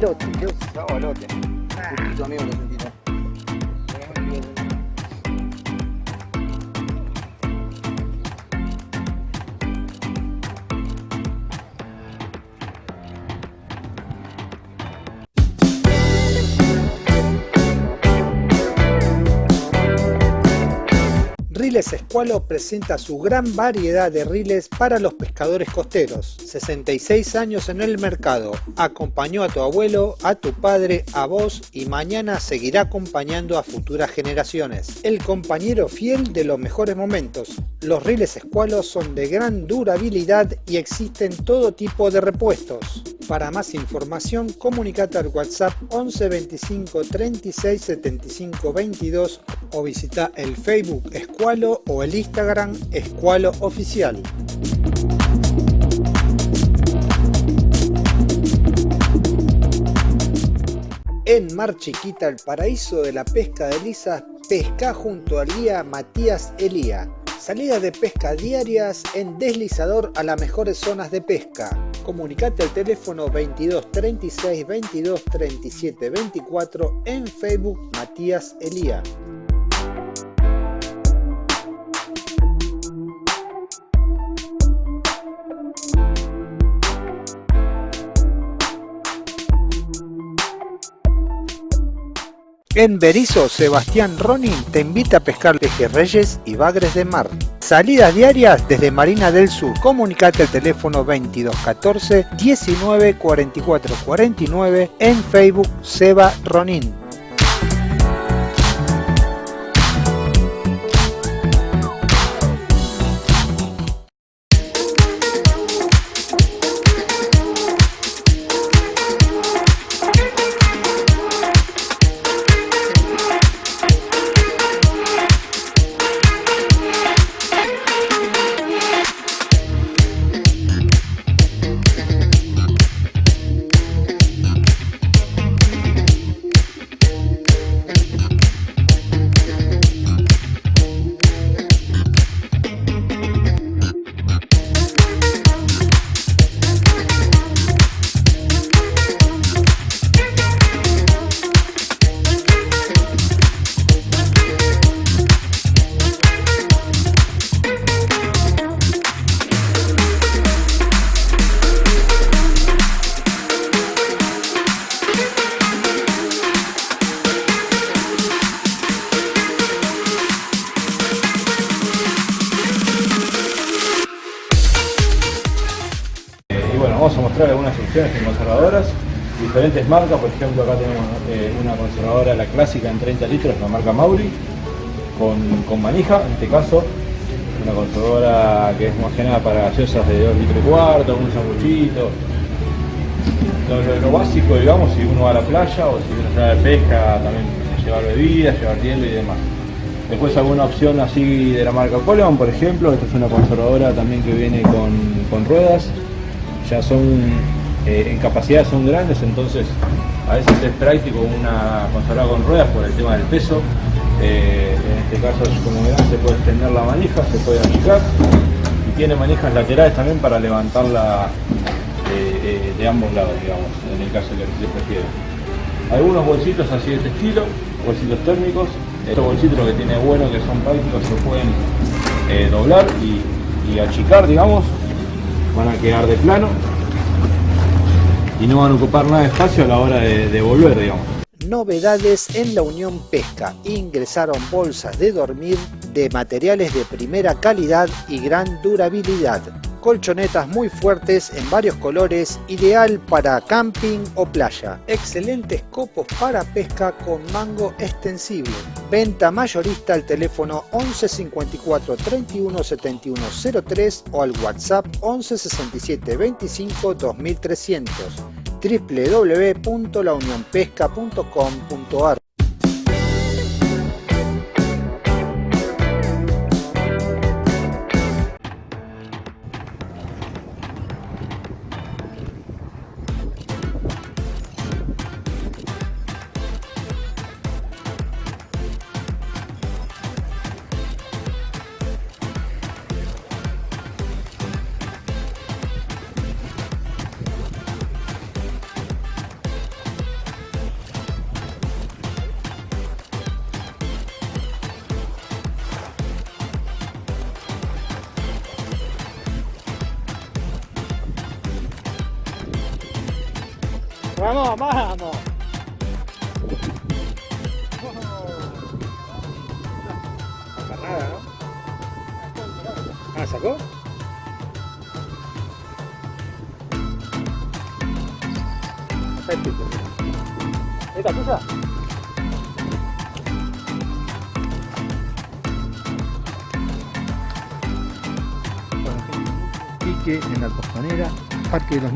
sabalote, Dios. Sabalote. Tu amigo lo. Riles Escualo presenta su gran variedad de riles para los pescadores costeros. 66 años en el mercado. Acompañó a tu abuelo, a tu padre, a vos y mañana seguirá acompañando a futuras generaciones. El compañero fiel de los mejores momentos. Los riles Escualo son de gran durabilidad y existen todo tipo de repuestos. Para más información, comunicate al WhatsApp 11 25 36 75 22 o visita el Facebook Escualo o el Instagram Escualo Oficial. En Mar Chiquita, el paraíso de la pesca de lisas, pesca junto al guía Matías Elía. Salidas de pesca diarias en deslizador a las mejores zonas de pesca. Comunicate al teléfono 22 36 22 37 24 en Facebook Matías Elía. En Berizo, Sebastián Ronin te invita a pescar pejerreyes y bagres de mar. Salidas diarias desde Marina del Sur. Comunicate al teléfono 2214 19 44 49 en Facebook Seba Ronin. Algunas opciones de conservadoras, diferentes marcas, por ejemplo acá tenemos eh, una conservadora, la clásica en 30 litros, la marca Mauri, con, con manija, en este caso, una conservadora que es más que para gaseosas de 2 litros y cuarto, un sanguchito, lo básico, digamos, si uno va a la playa o si uno se va de pesca, también llevar bebidas, llevar hielo y demás. Después alguna opción así de la marca Coleman, por ejemplo, esta es una conservadora también que viene con, con ruedas, ya son, eh, en capacidad son grandes, entonces a veces es práctico una conservadora con ruedas por el tema del peso. Eh, en este caso, como verán, se puede extender la manija, se puede achicar y tiene manijas laterales también para levantarla eh, eh, de ambos lados, digamos, en el caso que se prefiere. Algunos bolsitos así de este estilo, bolsitos térmicos. Estos bolsitos lo que tiene bueno que son prácticos, se pueden doblar y achicar, digamos. Van a quedar de plano y no van a ocupar nada de espacio a la hora de, de volver, digamos. Novedades en la Unión Pesca. Ingresaron bolsas de dormir de materiales de primera calidad y gran durabilidad. Colchonetas muy fuertes en varios colores, ideal para camping o playa. Excelentes copos para pesca con mango extensible. Venta mayorista al teléfono 11 54 31 71 03 o al WhatsApp 11 67 25 2300 www.launionpesca.com.ar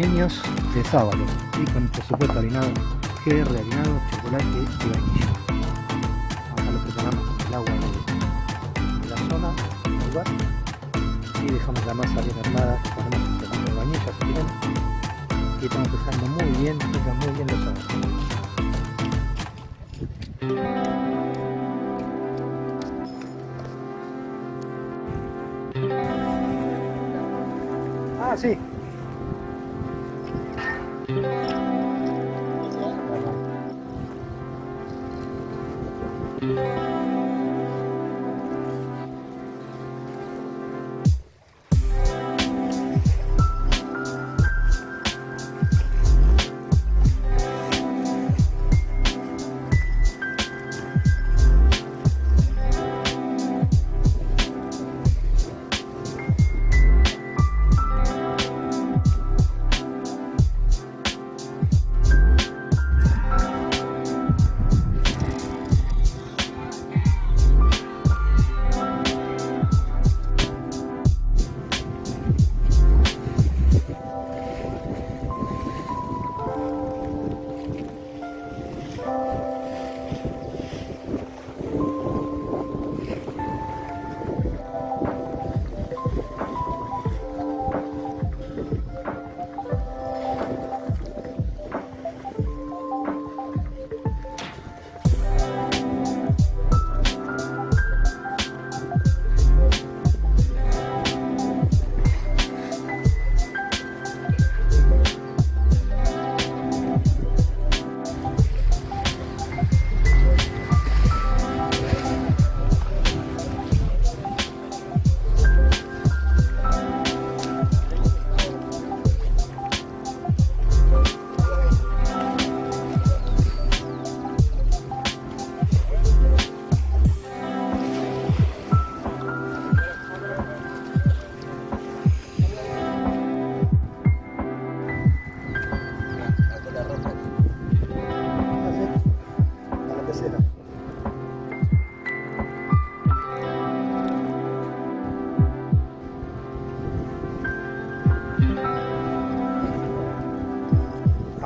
Niños de sábado y con por supuesto harinado, GR harinado, chocolate y vainilla. Acá lo preparamos con el agua de, la zona, del lugar, y dejamos la masa bien armada, ponemos un poquito de y estamos pesando muy bien, muy bien los ojos.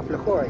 Aflojó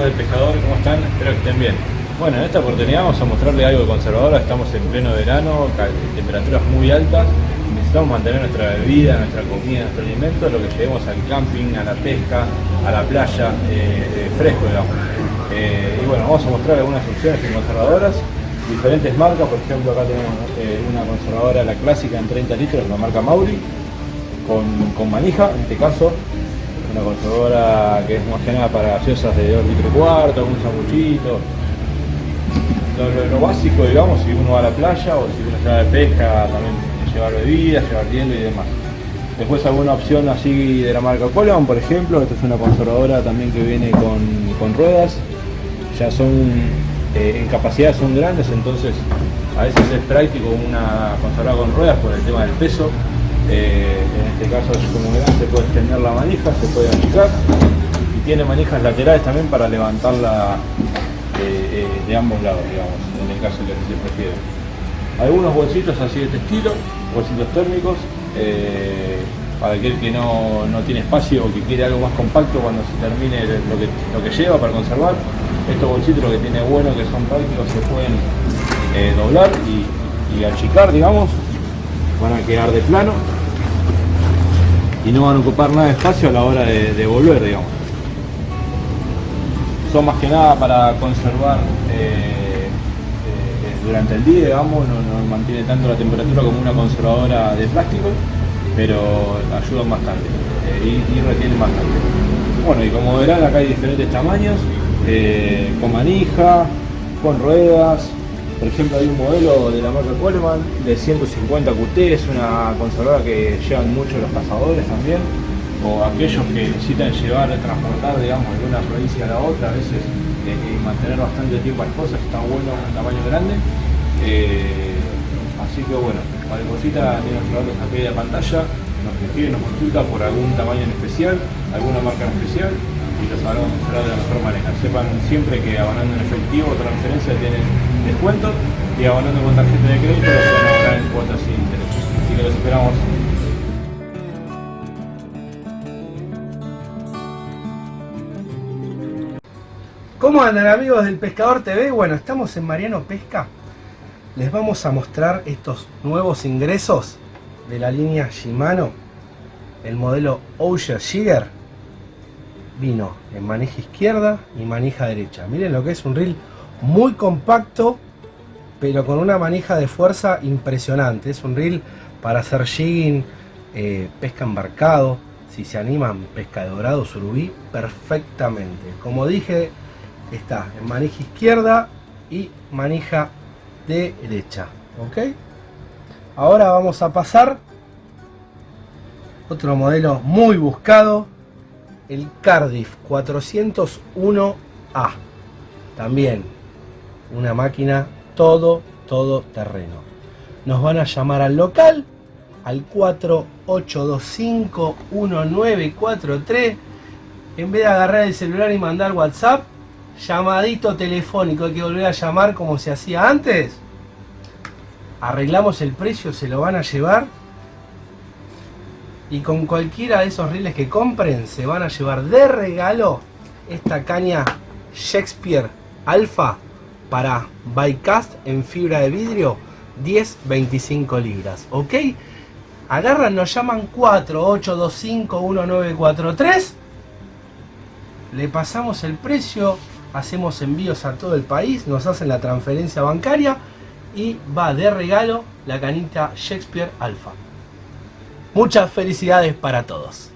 amigos del pescador, ¿cómo están? Espero que estén bien. Bueno, en esta oportunidad vamos a mostrarles algo de conservadora, estamos en pleno verano, temperaturas muy altas, necesitamos mantener nuestra bebida, nuestra comida, nuestro alimento, lo que llevemos al camping, a la pesca, a la playa, eh, eh, fresco digamos. Eh, y bueno, vamos a mostrar algunas opciones conservadoras, diferentes marcas, por ejemplo acá tenemos eh, una conservadora, la clásica en 30 litros, la marca Mauri, con, con manija, en este caso, una conservadora que es más que nada para gaseosas de 2 litros cuarto, un sanguchito. Lo, básico, digamos, si uno va a la playa o si uno se va de pesca, también llevar bebidas, llevar hielo y demás. Después alguna opción así de la marca Coleman, por ejemplo, esta es una conservadora también que viene con, con ruedas, ya son, eh, en capacidad son grandes, entonces a veces es práctico una conservadora con ruedas por el tema del peso. Eh, en este caso es como grande, se puede extender la manija, se puede achicar y tiene manijas laterales también para levantarla eh, eh, de ambos lados, digamos, en el caso de que se prefiere. Algunos bolsitos así de este estilo, bolsitos térmicos, para aquel que no, no tiene espacio o que quiere algo más compacto cuando se termine lo que, lo que lleva para conservar. Estos bolsitos lo que tiene bueno que son prácticos, se pueden doblar y, y achicar, digamos, van a quedar de plano y no van a ocupar nada de espacio a la hora de, volver, digamos. Son más que nada para conservar eh, eh, durante el día, digamos, no, mantiene tanto la temperatura como una conservadora de plástico, pero ayudan bastante eh, y, y retienen bastante. Bueno, y como verán acá hay diferentes tamaños, eh, con manija, con ruedas, por ejemplo, hay un modelo de la marca Coleman de 150 QT, es una conservadora que llevan mucho los cazadores también, o aquellos que necesitan llevar, transportar, digamos, de una provincia a la otra, a veces eh, y mantener bastante tiempo las cosas, está bueno un tamaño grande. Eh, así que bueno, cualquier cosita tiene nuestros datos aquí de pantalla, nos escribe, nos consulta por algún tamaño en especial, alguna marca en especial y los sabremos mostrar de la mejor manera. Sepan siempre que abonando en efectivo o transferencia tienen descuento y abonando con tarjeta de crédito a abonar en cuotas sin interés. Así que los esperamos. ¿Cómo andan amigos del Pescador TV? Bueno, estamos en Mariano Pesca. Les vamos a mostrar estos nuevos ingresos de la línea Shimano. El modelo Osher Jigger vino en manija izquierda y manija derecha. Miren lo que es un reel muy compacto, pero con una manija de fuerza impresionante. Es un reel para hacer jigging, eh, pesca embarcado. Si se animan, pesca de dorado, surubí, perfectamente. Como dije, está en manija izquierda y manija derecha. ¿Ok? Ahora vamos a pasar otro modelo muy buscado, el Cardiff 401A. También una máquina todo, todo terreno. Nos van a llamar al local al 48251943. En vez de agarrar el celular y mandar WhatsApp, llamadito telefónico, hay que volver a llamar como se hacía antes. Arreglamos el precio, se lo van a llevar. Y con cualquiera de esos reels que compren, se van a llevar de regalo esta caña Shakespeare Alpha para Bycast en fibra de vidrio 10-25 libras. ¿Ok? Agarran, nos llaman 48251943. Le pasamos el precio, hacemos envíos a todo el país, nos hacen la transferencia bancaria y va de regalo la canita Shakespeare Alpha. Muchas felicidades para todos.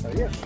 Una así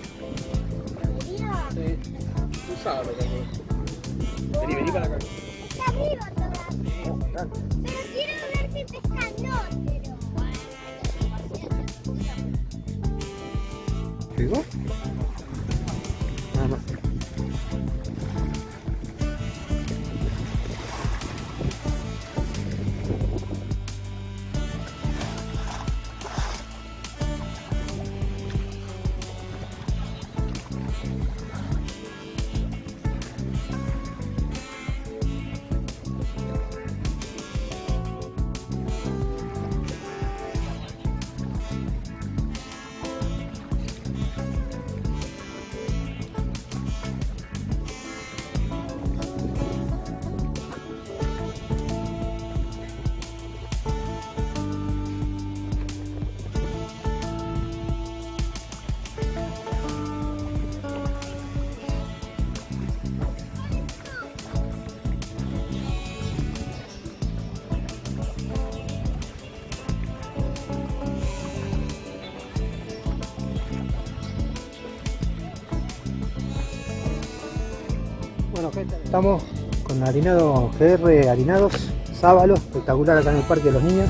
Estamos con harinado GR, harinados, sábalo, espectacular acá en el Parque de los Niños.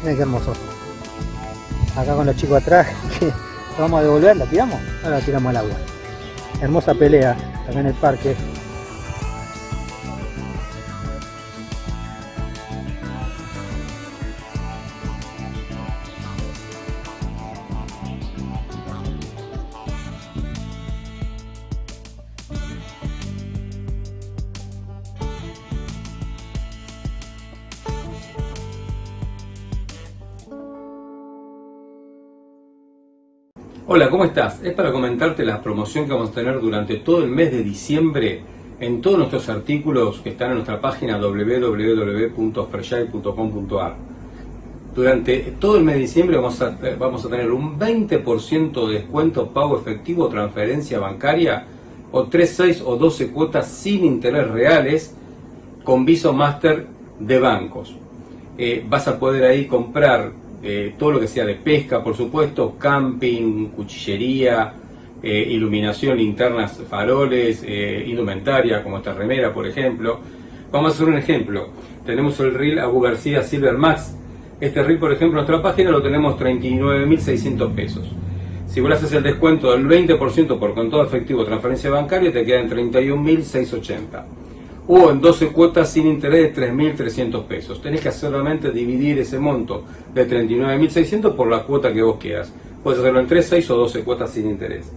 Miren qué hermoso. Acá con los chicos atrás, que vamos a devolver, la tiramos, ahora la tiramos al agua. Hermosa pelea acá en el parque. Hola, ¿cómo estás? Es para comentarte la promoción que vamos a tener durante todo el mes de diciembre en todos nuestros artículos que están en nuestra página www.freshai.com.ar. Durante todo el mes de diciembre vamos a, vamos a tener un 20% de descuento pago efectivo, transferencia bancaria o 3, 6 o 12 cuotas sin interés reales con Viso Master de bancos. Eh, vas a poder ahí comprar eh, todo lo que sea de pesca, por supuesto, camping, cuchillería, eh, iluminación, linternas, faroles, eh, indumentaria, como esta remera, por ejemplo. Vamos a hacer un ejemplo. Tenemos el reel Abu García Silver Max. Este reel, por ejemplo, en nuestra página lo tenemos 39.600 pesos. Si vos haces el descuento del 20% por contado efectivo transferencia bancaria, te queda en 31.680 o en 12 cuotas sin interés de 3.300 pesos. Tenés que solamente dividir ese monto de 39.600 por la cuota que vos quieras. Puedes hacerlo en 3, 6 o 12 cuotas sin interés.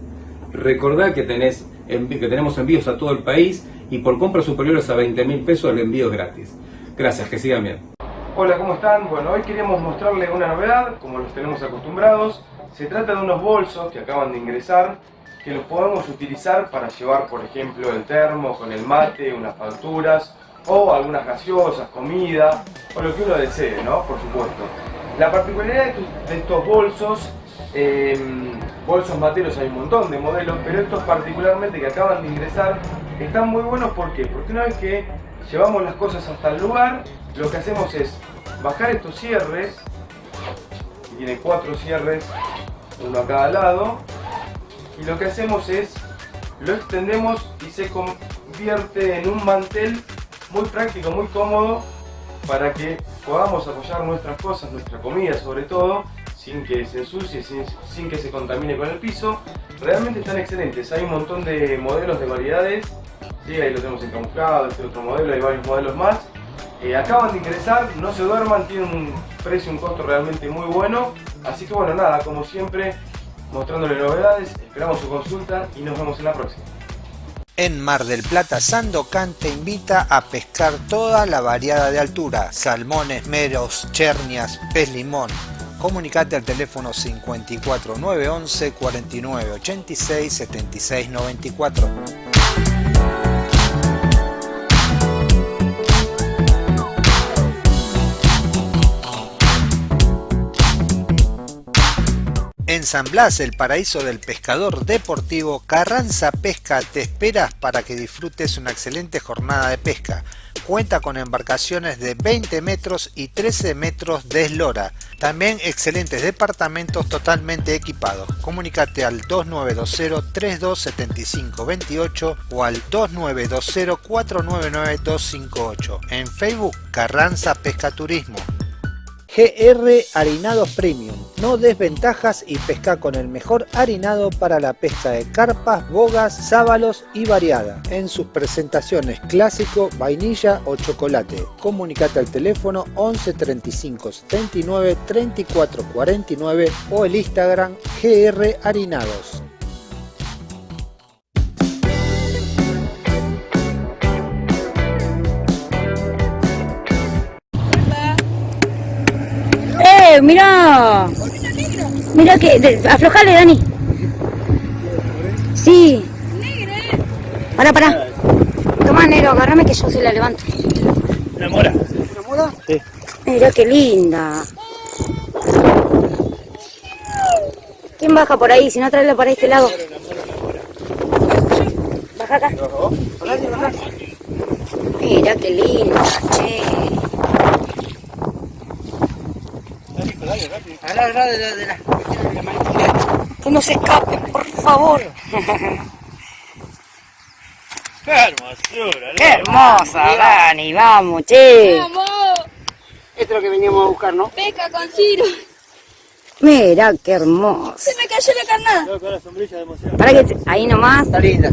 Recordá que, tenés, que tenemos envíos a todo el país y por compras superiores a 20.000 pesos el envío es gratis. Gracias, que sigan bien. Hola, ¿cómo están? Bueno, hoy queríamos mostrarles una novedad, como los tenemos acostumbrados. Se trata de unos bolsos que acaban de ingresar, que los podemos utilizar para llevar, por ejemplo, el termo con el mate, unas facturas, o algunas gaseosas, comida, o lo que uno desee, ¿no? Por supuesto. La particularidad de estos, bolsos, eh, bolsos materos hay un montón de modelos, pero estos particularmente que acaban de ingresar, están muy buenos, ¿por qué? Porque una vez que llevamos las cosas hasta el lugar, lo que hacemos es bajar estos cierres, que tiene cuatro cierres, uno a cada lado, y lo que hacemos es, lo extendemos y se convierte en un mantel muy práctico, muy cómodo, para que podamos apoyar nuestras cosas, nuestra comida sobre todo, sin que se ensucie, sin, sin que se contamine con el piso. Realmente están excelentes, hay un montón de modelos de variedades, sí, ahí lo tenemos encamuflado, este otro modelo, hay varios modelos más. Eh, acaban de ingresar, no se duerman, tienen un precio, un costo realmente muy bueno. Así que bueno, nada, como siempre, mostrándole novedades, esperamos su consulta y nos vemos en la próxima. En Mar del Plata, Sandocan te invita a pescar toda la variada de altura, salmones, meros, chernias, pez limón. Comunicate al teléfono 54 911 49 86 76 94. San Blas, el paraíso del pescador deportivo, Carranza Pesca te espera para que disfrutes una excelente jornada de pesca. Cuenta con embarcaciones de 20 metros y 13 metros de eslora. También excelentes departamentos totalmente equipados. Comunícate al 2920-327528 o al 2920-499-258. En Facebook Carranza Pesca Turismo. GR Harinados Premium. No desventajas y pesca con el mejor harinado para la pesca de carpas, bogas, sábalos y variada. En sus presentaciones clásico, vainilla o chocolate. Comunicate al teléfono 11 35 79 34 49 o el Instagram GR Harinados. ¡Eh, mira! Mira que... de- aflojale, Dani. Sí. Pará, pará. Toma, negro, agárrame que yo se la levanto. ¿Una mora? Mira qué linda. ¿Quién baja por ahí? Si no, tráela para este lado. Baja acá. Mira qué linda, che. Que no se escape, por favor. ¡Qué hermosura! Qué hermosa, Dani. Vamos, che. Esto es lo que veníamos a buscar, ¿no? Pesca con Ciro. Mira qué hermosa. Se me cayó la carnada. Con la sombrilla de emoción. Para que ahí nomás. Está linda.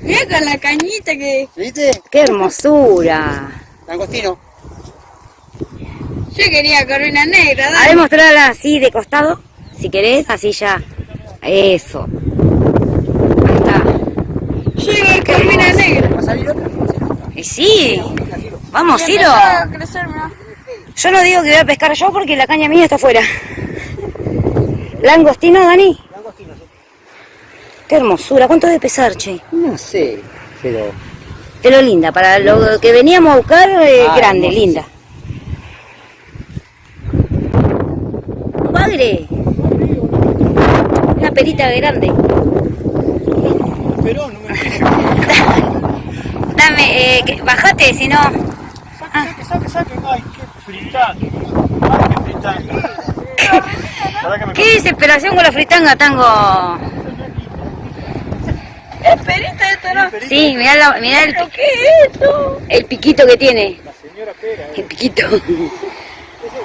Mira con la cañita que... ¿Viste? Qué hermosura. Langostino. Yo quería corona negra, A ver, mostrarla así de costado, si querés, así ya. Eso. Ahí está. Yo iba corona negra. ¿Va a salir otra? Y sí. Vamos, Ciro. Yo no digo que voy a pescar yo porque la caña mía está afuera. ¿Langostino, Dani? Qué hermosura. ¿Cuánto debe pesar, che? No sé, pero... Pero linda, para lo que veníamos a buscar, eh, Ah, grande, hermosa. linda. Bagre. Una perita grande. Pero no me Dame, eh, que- bajate, si no. Saque, saque, saque. Ay, qué fritanga. Ay, qué fritanga. Qué desesperación con la fritanga, tango. Es perita esto, ¿no? Sí, mirá, la- mirá el, ¿Qué es esto? el piquito que tiene. El piquito.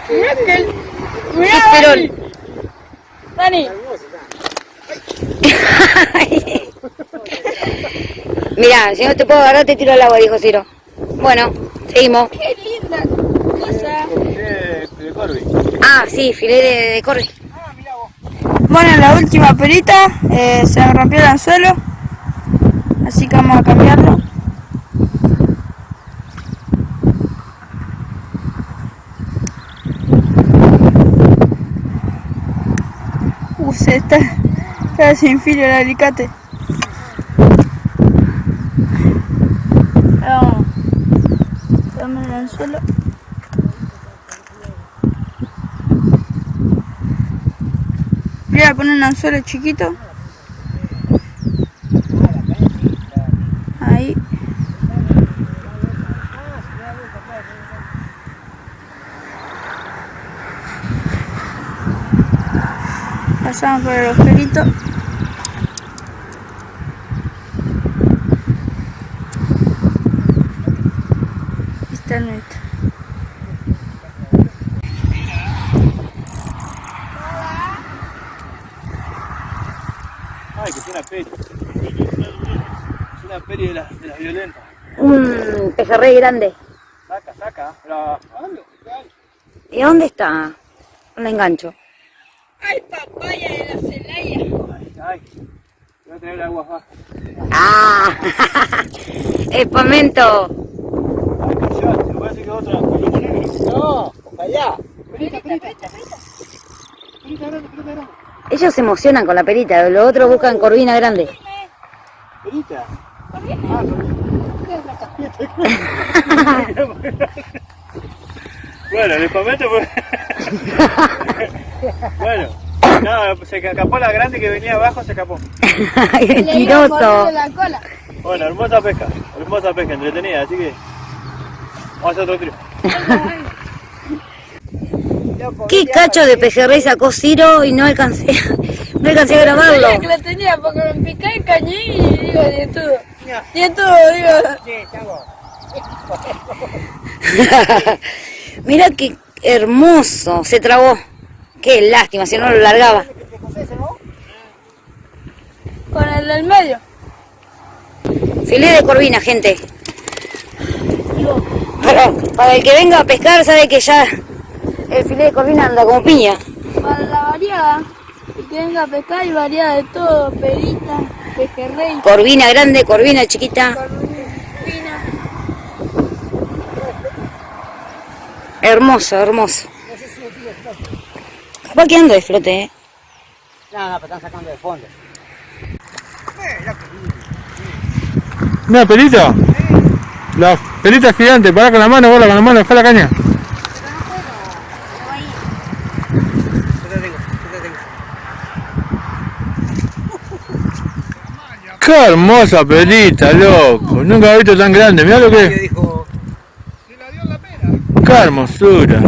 Mirá que... el- Dani. Dani. Mirá, si no te puedo agarrar, te tiro al agua, dijo Ciro. Bueno, seguimos. Qué linda cosa. de, Corby. Ah, sí, filé de, de corre. Bueno, en la última perita eh, se rompió el anzuelo, así que vamos a cambiarlo. Está, está sin filo el alicate. Vamos, dame el anzuelo. Voy a poner un anzuelo chiquito. Ahí. Pasamos por el agujerito. Está el nuestro. Ay, que es una peri. Es una peri de las de las violentas. Un pejerrey grande. Saca, saca. ¿Y dónde está? Un engancho. Ay, papaya de la Celaya. Ay, ay. Voy a tener agua baja. ¡Ah! Espamento. Ay, callate, me parece que otra. Colombo negro. No, allá. Perita, perita. Perita grande, perita grande. Ellos se emocionan con la perita, los otros buscan corvina grande. Perita. Ah, bueno, el espamento fue. Bueno, no, se escapó la grande que venía abajo, se escapó. Mentiroso. la cola. Bueno, hermosa pesca, hermosa pesca, entretenida, así que vamos a hacer otro tiro. ¿Qué cacho de pejerrey sacó Ciro y no alcancé, no alcancé a grabarlo? Que la tenía porque me picé y cañé y digo, de todo. De todo, digo. Mira qué hermoso, se trabó. Qué lástima, si no lo largaba. Con el del medio. Filé de corvina, gente. Para, para el que venga a pescar sabe que ya el filé de corvina anda como piña. Para la variada. Y que venga a pescar y variada de todo. Perita, pejerrey, Corvina grande, corvina chiquita. corvina. Hermoso, hermoso. Capaz que ando de flote, eh. No, no, pero están sacando de fondo. ¿Una pelita? La pelita es gigante, pará con la mano, bola con la mano, dejá la caña. Qué hermosa pelita, loco. Nunca he visto tan grande. Mirá lo que Qué hermosura.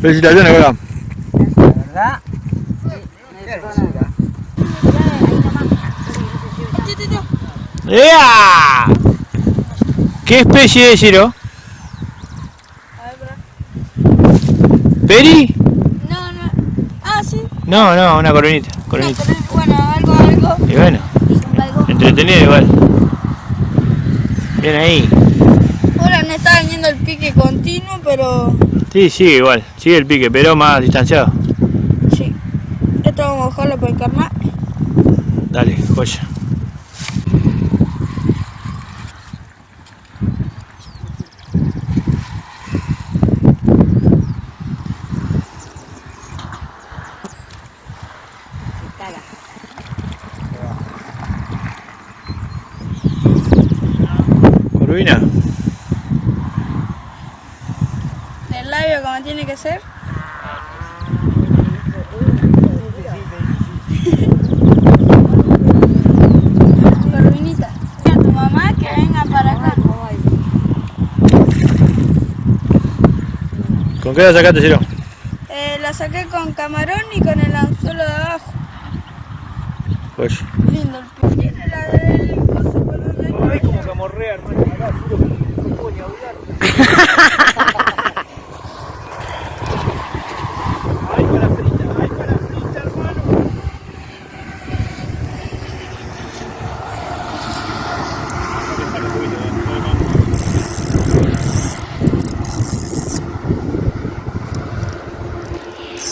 Felicitaciones, colega. ¿verdad? ¡Ea! ¿Qué especie es, Ciro? ¿Peri? No, no. Ah, sí. No, no, una coronita. Coronita. bueno, algo, algo. Y bueno, algo. entretenido igual. Bien ahí. Ahora no está viniendo el pique continuo, pero Sí, sigue igual. Sigue el pique, pero más distanciado. sí. Esto vamos a bajarlo por el carnal. Dale, joya. Corvina. El labio como tiene que ser. Corvinita. Y a tu mamá que venga para acá. ¿Con qué la sacaste, Ciro? Eh, la saqué con camarón y con el anzuelo de abajo. Joya. Lindo el pique. Tiene la del coso color Ay, como camorrea, hermano. Ay, para frita, ay, para frita, hermano.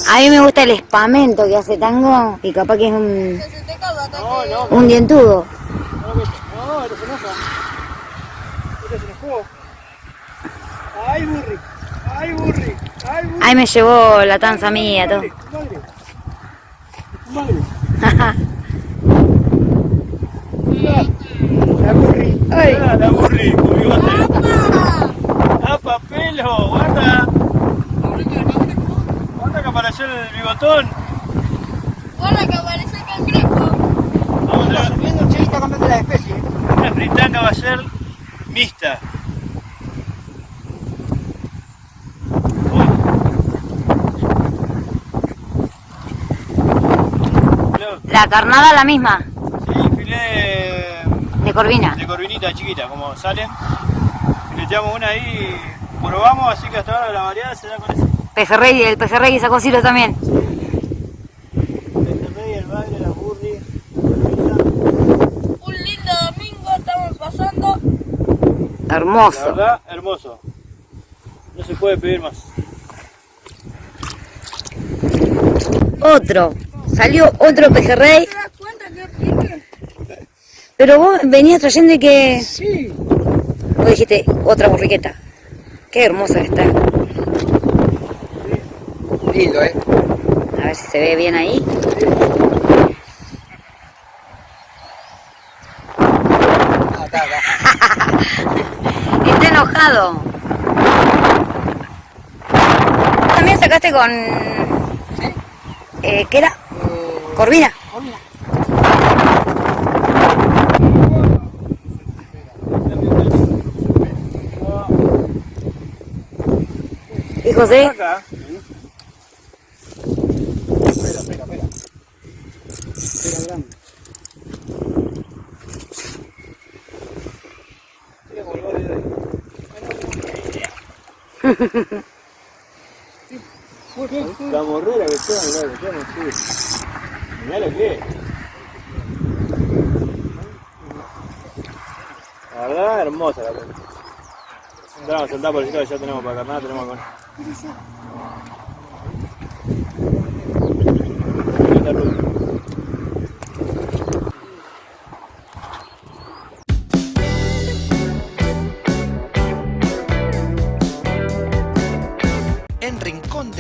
A mí me gusta el espamento que hace tango y capaz que es un, No, no, un dientudo. no, no, enoja. Enojó. Ay, burri, ay, burri, ay, burri. Ahí me llevó la tanza mía, todo. Madre, madre. La burri. Ah, la burri, con bigote. ¡Apa, pelo! ¡Guarda! ¡Guarda que apareció el bigotón! Hola, que aparece el cangrejo. Vamos a Chiquita cambiando la especie. Una fritanga va a ser mixta. La carnada la misma, Sí, filé de corvina. de corvinita chiquita, como salen. Fileteamos una ahí y probamos, así que hasta ahora la variedad se da con ese. Pejerrey, el pejerrey sacó Ciro también rey, el bagre, la burri. Un lindo domingo estamos pasando. La Hermoso. verdad, hermoso. No se puede pedir más. Otro. Salió otro pejerrey, ¿Te das cuenta que pique? pero vos venías trayendo y que... Sí. Vos dijiste, otra borriqueta. Qué hermosa que está. Lindo, ¿eh? A ver si se ve bien ahí. Ah, está, está. Está enojado. También sacaste con... Eh, ¿Qué era? Corvina. ¿Y José? Acá. Espera, espera, espera. Espera, grande. Mira cómo lo va a ver ahí. La morrera que está, mirá, que está, no. Mirá lo que es. La verdad, hermosa la pelota. Vamos a soltar por el sitio ya tenemos para carnada, tenemos con.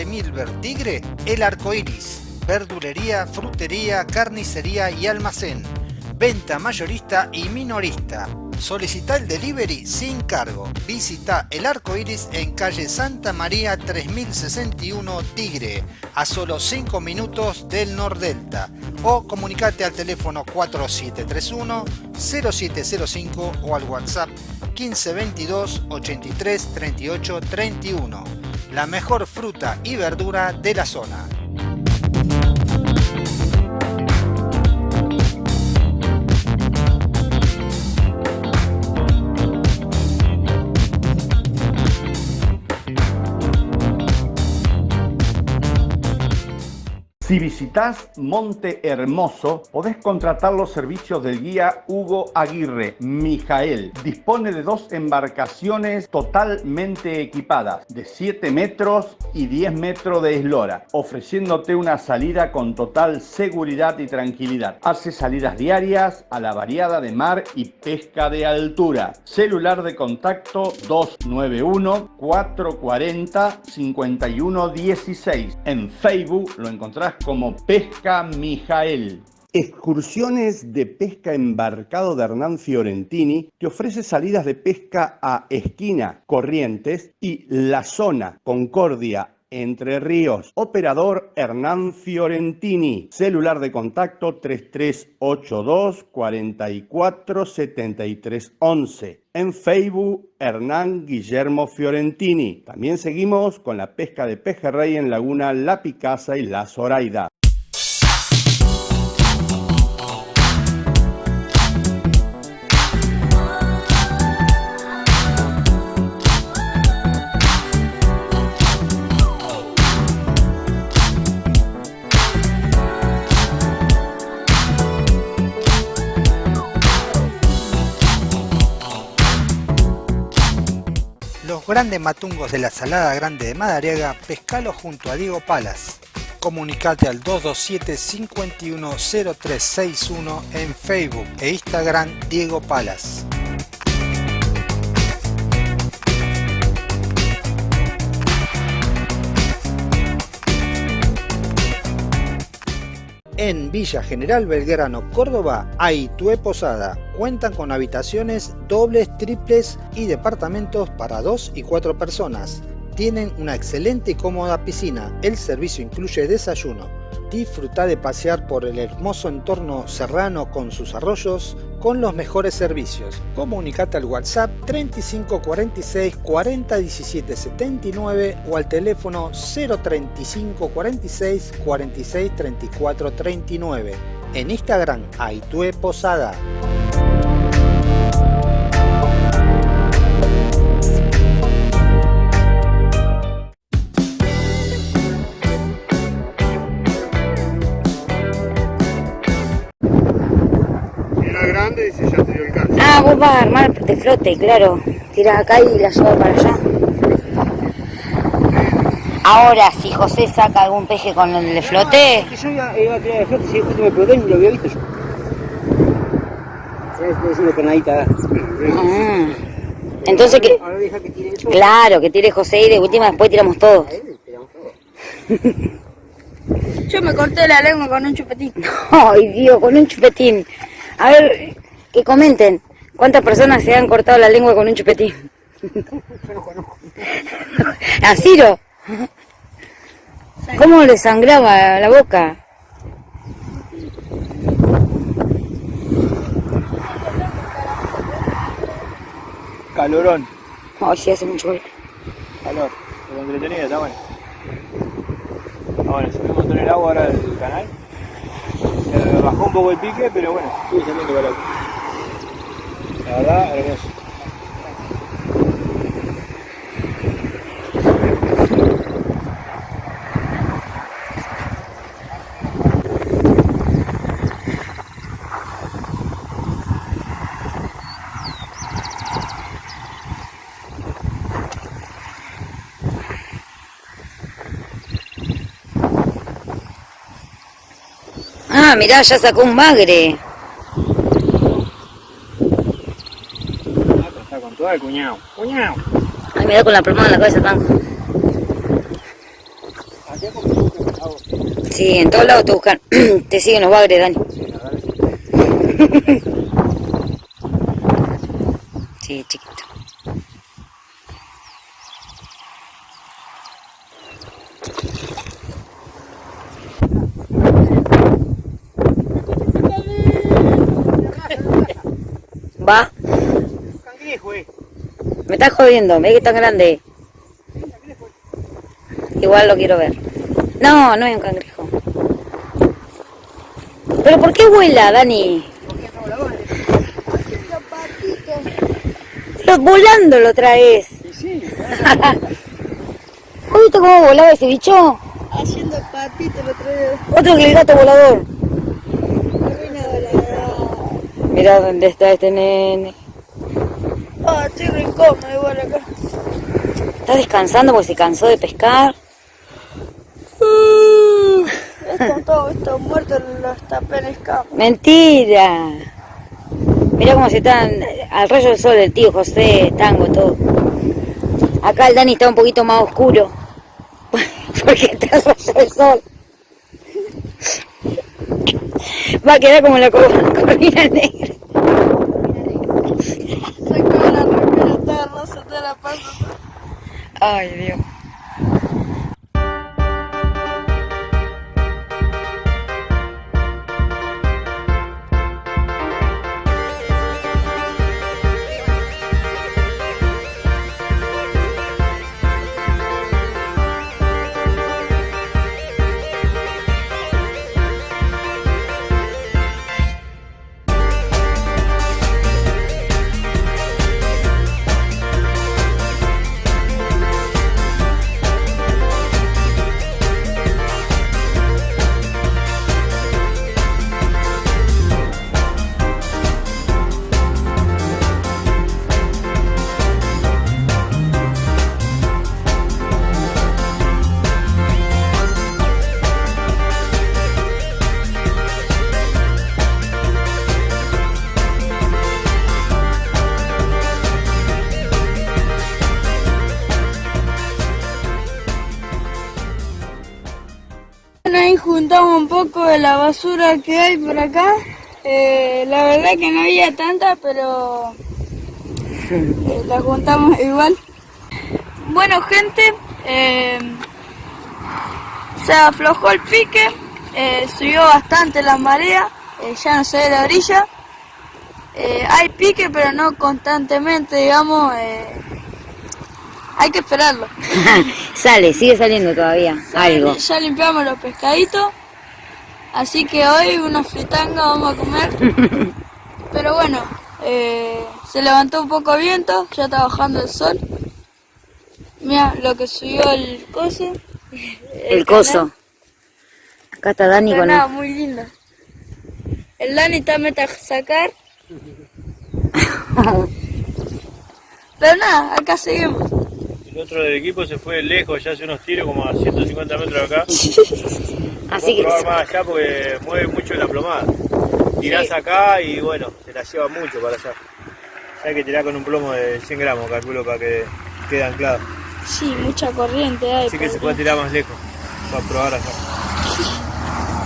De Milver Tigre, El Arco Iris. Verdulería, frutería, carnicería y almacén. Venta mayorista y minorista. Solicita el delivery sin cargo. Visita El Arco Iris en calle Santa María 3061 Tigre, a solo 5 minutos del Nordelta. O comunicate al teléfono 4731 0705 o al WhatsApp 1522 83 38 31 la mejor fruta y verdura de la zona. Si visitas Monte Hermoso, podés contratar los servicios del guía Hugo Aguirre, Mijael. Dispone de dos embarcaciones totalmente equipadas, de 7 metros y 10 metros de eslora, ofreciéndote una salida con total seguridad y tranquilidad. Hace salidas diarias a la variada de mar y pesca de altura. Celular de contacto 291 440 5116. En Facebook lo encontrás como Pesca Mijael. Excursiones de pesca embarcado de Hernán Fiorentini te ofrece salidas de pesca a Esquina, Corrientes y La Zona, Concordia, Entre Ríos. Operador Hernán Fiorentini. Celular de contacto 3382 44 73 11. En Facebook, Hernán Guillermo Fiorentini. También seguimos con la pesca de pejerrey en Laguna La Picasa y La Zoraida. Grandes matungos de la Salada Grande de Madariaga, pescalo junto a Diego Palas. Comunicate al 227 510361 en Facebook e Instagram Diego Palas. En Villa General Belgrano, Córdoba, Aitue Posada. Cuentan con habitaciones dobles, triples y departamentos para dos y cuatro personas. Tienen una excelente y cómoda piscina. El servicio incluye desayuno. Disfruta de pasear por el hermoso entorno serrano con sus arroyos con los mejores servicios. Comunicate al WhatsApp 3546 40 17 79 o al teléfono 035 46 46 34 39. En Instagram, Aitue Posada. Ah, vas a armar de flote, claro. Tirás acá y la llevas para allá. Ahora, si José saca algún peje con el de flote, Que yo iba, iba a tirar de flote, si justo me y lo había visto yo. Es una canadita. ah, entonces que, Ahora deja que tire eso. claro, que tire José y de última después tiramos todos. Yo me corté la lengua con un chupetín. Ay, Dios, con un chupetín. A ver, que comenten. ¿Cuántas personas se han cortado la lengua con un chupetín? Yo no conozco. ¿A Ciro? ¿Cómo le sangraba la boca? Calorón. Ay, sí, hace mucho calor. Calor. Pero entretenida, está bueno. Ah, bueno, subimos con el agua ahora del canal. Se bajó un poco el pique, pero bueno, sigue saliendo calor. Ah, mirá, ya sacó un magre. Está con todo el cuñado. Cuñado. Ay, me da con la plomada en la cabeza tan. Sí, en todos lados te buscan. te siguen los bagres, Dani. Sí, chiquito. Va. Me estás jodiendo, ve que tan grande. Igual lo quiero ver. No, no es un cangrejo. ¿Pero por qué vuela, Dani? Lo, volando lo traes. ¿Has visto cómo volaba ese bicho? Haciendo patito lo traigo. Otro que el gato volador. Mira dónde está este nene. Ah, estoy re incómodo igual acá. Está descansando porque se cansó de pescar. Uh, Están todos estos muertos los tapenes campos. Mentira. Mira cómo se están al rayo del sol el tío José, tango, todo. Acá el Dani está un poquito más oscuro. Porque está al rayo del sol. Va a quedar como la cor- corvina negra. Sacaba la remera toda rosa, toda la panza. Ay, Dios. Basura que hay por acá. Eh, la verdad que no había tanta, pero eh, la juntamos igual. Bueno, gente, eh, se aflojó el pique, subió bastante la marea, ya no se ve la orilla. Hay pique, pero no constantemente, digamos. hay que esperarlo. Sale, sigue saliendo todavía. Algo. Ya limpiamos los pescaditos. Así que hoy una fritanga vamos a comer. Pero bueno, eh, se levantó un poco viento, ya está bajando el sol. Mira lo que subió el coso. El coso. Acá está Dani Pero con nada, el... muy lindo. El Dani está meta a sacar. Pero nada, acá seguimos. El otro del equipo se fue lejos, ya hace unos tiros como a 150 metros de acá. Así que... probar más allá porque mueve mucho la plomada. Tirás acá y bueno, se la lleva mucho para allá. Hay que tirar con un plomo de 100 gramos, calculo, para que quede anclado. Sí, mucha corriente hay. Así que se puede tirar más lejos, para probar allá.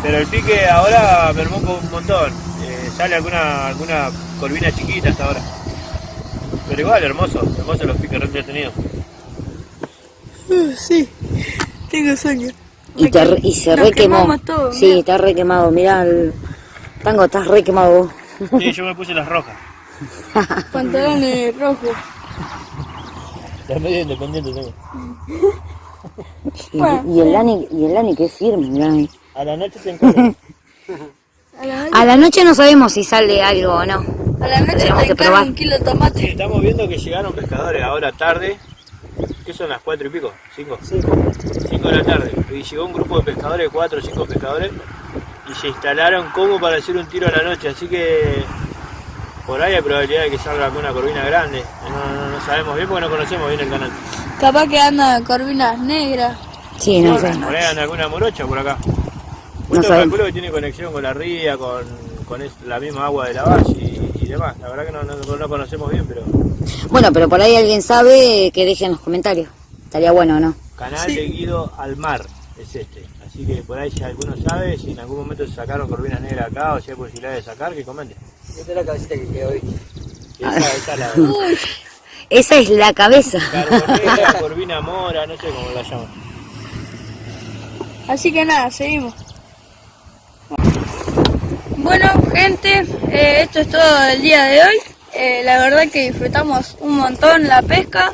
Pero el pique ahora mermó un montón. Eh, sale alguna, alguna corvina chiquita hasta ahora. Pero igual, hermoso, hermoso los piques re entretenidos. Uh, sí, tengo sueño. Y, te, y se Nos re quemó. quemamos todo, sí, mirá. está re quemado. Mirá, el... Tango, estás re quemado vos. Sí, yo me puse las rojas. Pantalones rojos. Las medio independiente tengo. Y, Bueno, y el Lani, y el Lani que firme, mirá. A la noche te encargo. A la noche, A la noche no sabemos si sale algo o no. a la noche tenemos te que probar. un kilo de tomate. Estamos viendo que llegaron pescadores ahora tarde. ¿Qué son las cuatro y pico? ¿Cinco? Cinco de la tarde. Y llegó un grupo de pescadores, cuatro o cinco pescadores, y se instalaron como para hacer un tiro a la noche. Así que por ahí hay probabilidad de que salga con una corvina grande. No, no- no sabemos bien porque no conocemos bien el canal. Capaz que andan corvinas negras. Sí, no sé. Por ahí anda alguna morocha por acá. No Esto sabemos. calculo que tiene conexión con la ría, con, con la misma agua de la valle y, y demás. La verdad que no, no- no conocemos bien, pero Bueno, pero por ahí alguien sabe que deje en los comentarios. Estaría bueno, ¿no? canal Sí. de Guido al mar es este. Así que por ahí si alguno sabe, si en algún momento se sacaron corvinas negras acá o si hay posibilidad de sacar, que comente. Esta es la cabecita que quedó hoy. Esa, esa es la Esa es la cabeza. carbonera, corvina mora, no sé cómo la llaman. Así que nada, seguimos. Bueno, gente, eh, esto es todo del día de hoy. Eh, la verdad que disfrutamos un montón la pesca.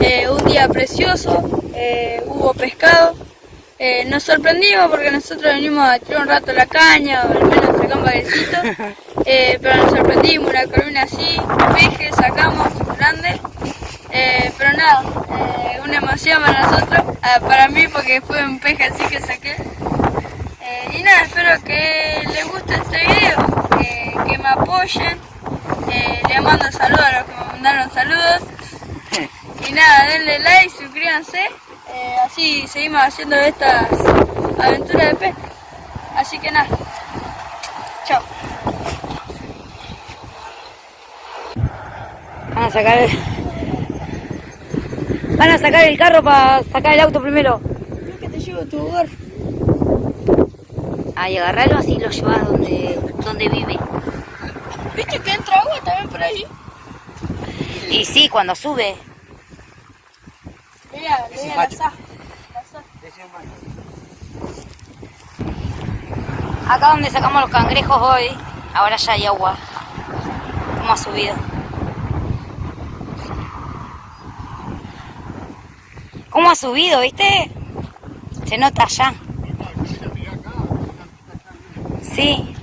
Eh, un día precioso, eh, hubo pescado. Nos sorprendimos porque nosotros venimos a tirar un rato la caña, o al menos sacamos bailecito. Eh, pero nos sorprendimos, una corvina así, peje, sacamos, grande. Pero nada, una emoción para nosotros, ah, para mí porque fue un peje así que saqué. Y nada, espero que les guste este video, que me apoyen. Eh, les mando saludos a los que me mandaron saludos. Y nada, denle like, suscríbanse. eh, así seguimos haciendo estas aventuras de pesca. Así que nada, chao. Van a sacar el... Van a sacar el carro para sacar el auto primero. Creo que te llevo a tu hogar. Ahí agarrarlo así lo llevas donde, donde vive. ¿Viste que entra agua también por ahí? Y sí, cuando sube. Mira, mira la sa. Acá donde sacamos los cangrejos hoy, ahora ya hay agua. ¿Cómo ha subido? ¿Cómo ha subido, viste? Se nota allá. Sí.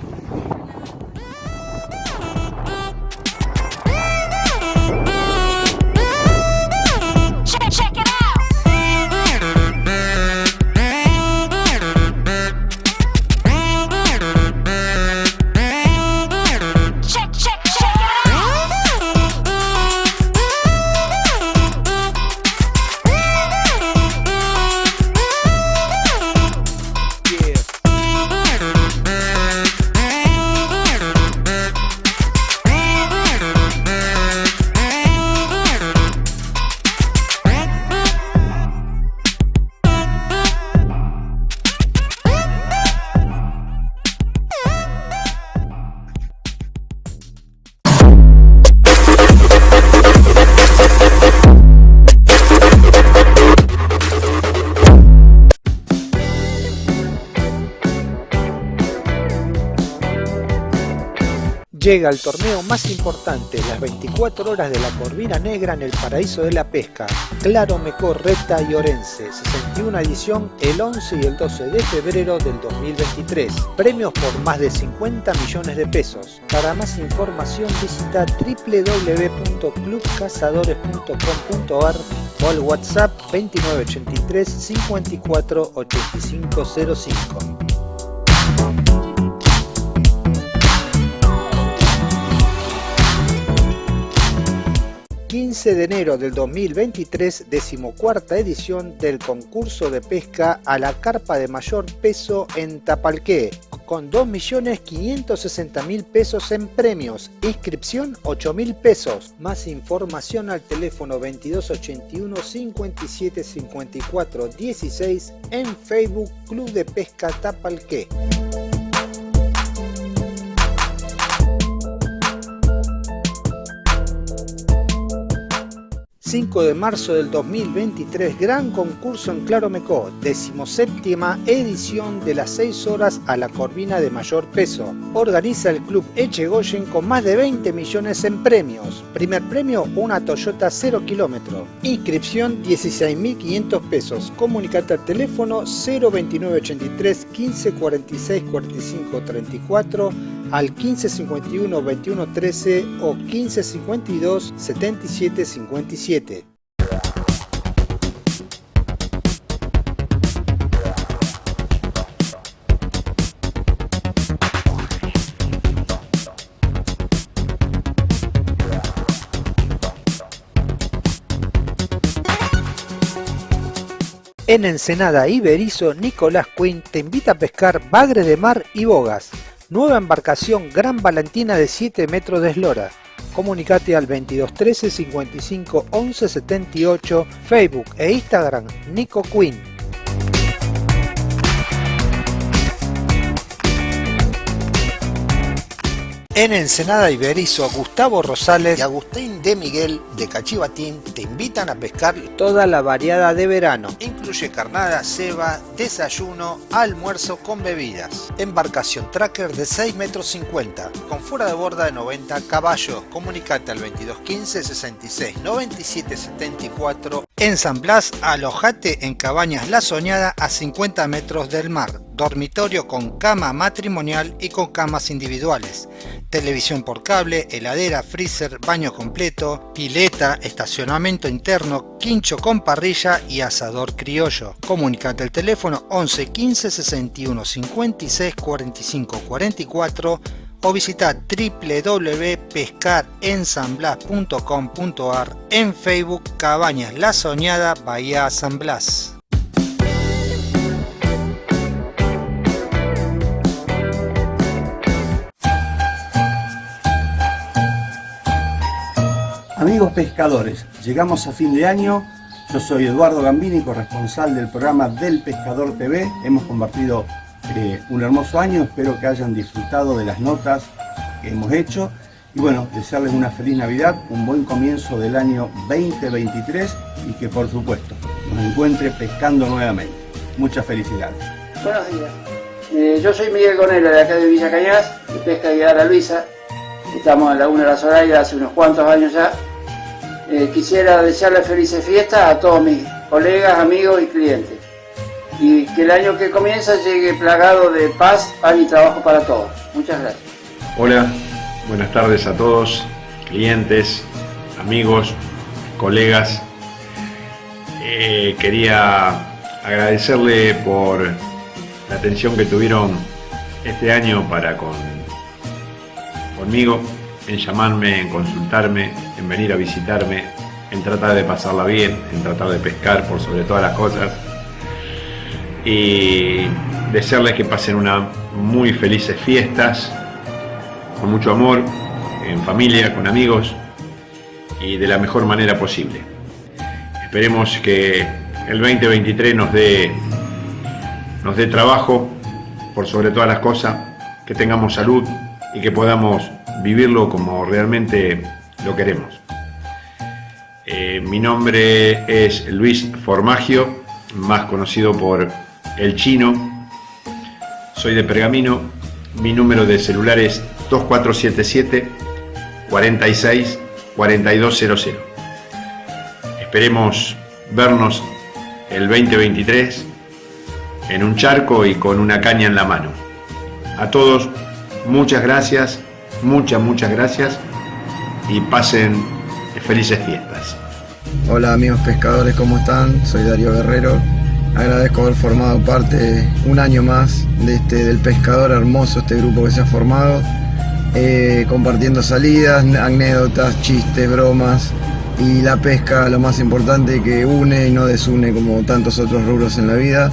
Llega el torneo más importante, las 24 horas de la Corvina Negra en el paraíso de la pesca, Claro Mecor, Reta y Orense, 61 edición el 11 y el 12 de febrero del 2023. Premios por más de 50 millones de pesos. Para más información visita www.clubcazadores.com.ar o al WhatsApp 2983 54 8505. 15 de enero del 2023, decimocuarta edición del concurso de pesca a la carpa de mayor peso en Tapalqué, con 2.560.000 pesos en premios, inscripción 8.000 pesos, más información al teléfono 2281 57 54 16 en Facebook Club de Pesca Tapalqué. 5 de marzo del 2023, gran concurso en Claromecó, decimoséptima edición de las 6 horas a la corvina de mayor peso. Organiza el club Echegoyen con más de 20 millones en premios. Primer premio, una Toyota 0 kilómetro. Inscripción 16.500 pesos. Comunicate al teléfono 02983 15 46 45 34 al 1551 21 13 o 1552 77 57. En Ensenada Iberizo, Nicolás Quinn te invita a pescar bagre de mar y bogas. Nueva embarcación Gran Valentina de 7 metros de eslora. Comunicate al 2213 55 11 78, Facebook e Instagram Nico Quinn. En Ensenada Iberizo, Gustavo Rosales y Agustín de Miguel de Cachivatín te invitan a pescar toda la variada de verano. Incluye carnada, ceba, desayuno, almuerzo con bebidas. Embarcación tracker de 6 metros 50, con fuera de borda de 90 caballos. Comunicate al 2215 66 97 74. En San Blas, alojate en Cabañas La Soñada a 50 metros del mar. Dormitorio con cama matrimonial y con camas individuales televisión por cable, heladera, freezer, baño completo, pileta, estacionamiento interno, quincho con parrilla y asador criollo. Comunicate al teléfono 11 15 61 56 45 44 o visita www.pescarensanblas.com.ar en Facebook Cabañas La Soñada Bahía San Blas. Amigos pescadores, llegamos a fin de año. Yo soy Eduardo Gambini, corresponsal del programa Del Pescador TV. Hemos compartido eh, un hermoso año, espero que hayan disfrutado de las notas que hemos hecho. Y bueno, desearles una feliz Navidad, un buen comienzo del año 2023 y que por supuesto nos encuentre pescando nuevamente. Muchas felicidades. Buenos días. Eh, yo soy Miguel Conelo de acá de Villa Cañas, de Pesca la Luisa. Estamos en Laguna de la Zoraida hace unos cuantos años ya eh, quisiera desearle felices fiestas a todos mis colegas, amigos y clientes. Y que el año que comienza llegue plagado de paz, pan y trabajo para todos. Muchas gracias. Hola, buenas tardes a todos, clientes, amigos, colegas. Eh, quería agradecerle por la atención que tuvieron este año para con, conmigo en llamarme, en consultarme, en venir a visitarme, en tratar de pasarla bien, en tratar de pescar por sobre todas las cosas. Y desearles que pasen unas muy felices fiestas, con mucho amor, en familia, con amigos y de la mejor manera posible. Esperemos que el 2023 nos dé, nos dé trabajo por sobre todas las cosas, que tengamos salud y que podamos vivirlo como realmente lo queremos. Eh, mi nombre es Luis Formagio, más conocido por El Chino. Soy de Pergamino. Mi número de celular es 2477 46 4200. Esperemos vernos el 2023 en un charco y con una caña en la mano. A todos, muchas gracias Muchas, muchas gracias y pasen felices fiestas. Hola amigos pescadores, ¿cómo están? Soy Darío Guerrero. Agradezco haber formado parte un año más de este, del pescador hermoso, este grupo que se ha formado, eh, compartiendo salidas, anécdotas, chistes, bromas y la pesca, lo más importante que une y no desune como tantos otros rubros en la vida.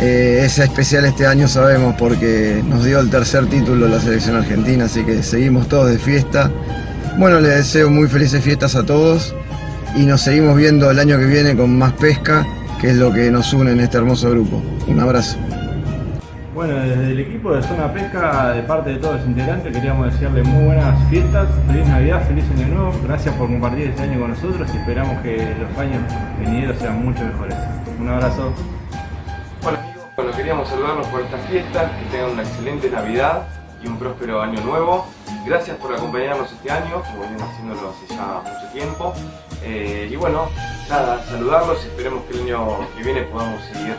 Eh, es especial este año sabemos porque nos dio el tercer título la selección argentina, así que seguimos todos de fiesta. Bueno, les deseo muy felices fiestas a todos y nos seguimos viendo el año que viene con más pesca, que es lo que nos une en este hermoso grupo. Un abrazo. Bueno, desde el equipo de Zona Pesca, de parte de todos los integrantes, queríamos desearles muy buenas fiestas, feliz Navidad, feliz Año Nuevo. Gracias por compartir este año con nosotros y esperamos que los años venideros sean mucho mejores. Un abrazo. Queríamos saludarlos por estas fiestas, que tengan una excelente Navidad y un próspero año nuevo. Gracias por acompañarnos este año, como vienen haciéndolo hace ya mucho tiempo. Eh, y bueno, nada, saludarlos, esperemos que el año que viene podamos seguir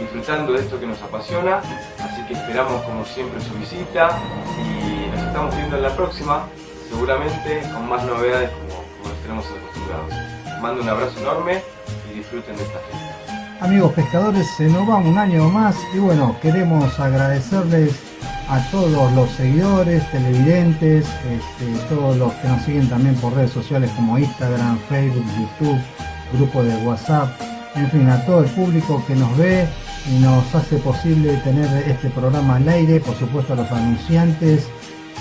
disfrutando de esto que nos apasiona. Así que esperamos como siempre su visita y nos estamos viendo en la próxima, seguramente con más novedades como, como tenemos acostumbrados. Mando un abrazo enorme y disfruten de esta fiesta. Amigos pescadores, se nos va un año más y bueno, queremos agradecerles a todos los seguidores, televidentes, este, todos los que nos siguen también por redes sociales como Instagram, Facebook, YouTube, grupo de WhatsApp, en fin, a todo el público que nos ve y nos hace posible tener este programa al aire, por supuesto a los anunciantes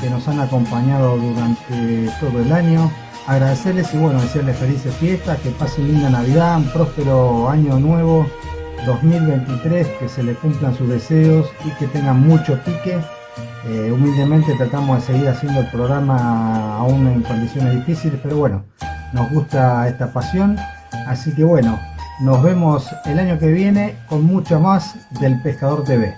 que nos han acompañado durante todo el año. Agradecerles y bueno, desearles felices fiestas, que pasen linda Navidad, un próspero año nuevo 2023, que se le cumplan sus deseos y que tengan mucho pique. Eh, humildemente tratamos de seguir haciendo el programa aún en condiciones difíciles, pero bueno, nos gusta esta pasión. Así que bueno, nos vemos el año que viene con mucho más del Pescador TV.